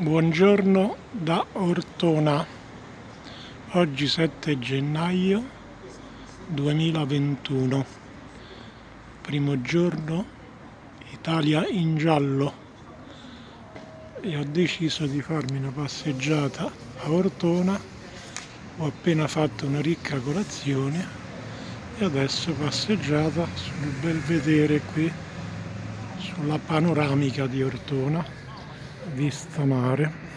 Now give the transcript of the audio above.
Buongiorno da Ortona, oggi 7 gennaio 2021, primo giorno Italia in giallo. E ho deciso di farmi una passeggiata a Ortona, ho appena fatto una ricca colazione e adesso passeggiata sul belvedere qui, sulla panoramica di Ortona vista mare